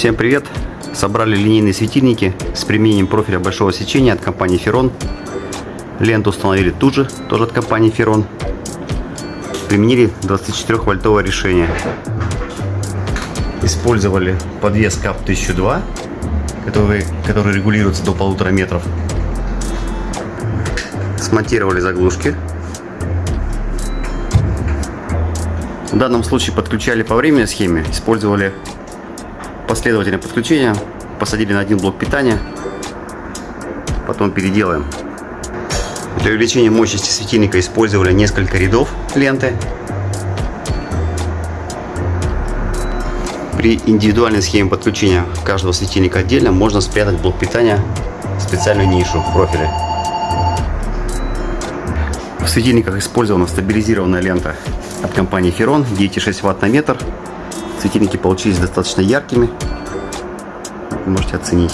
Всем привет! Собрали линейные светильники с применением профиля большого сечения от компании Ferron. Ленту установили тут же, тоже от компании Ferron. Применили 24 вольтовое решение. Использовали подвес КАП 1002, который, который регулируется до полутора метров. Смонтировали заглушки. В данном случае подключали по временной схеме, использовали последовательное подключение, посадили на один блок питания, потом переделаем. Для увеличения мощности светильника использовали несколько рядов ленты. При индивидуальной схеме подключения каждого светильника отдельно можно спрятать блок питания в специальную нишу в профиле. В светильниках использована стабилизированная лента от компании Ferron 9,6 Вт на метр Светильники получились достаточно яркими. Можете оценить.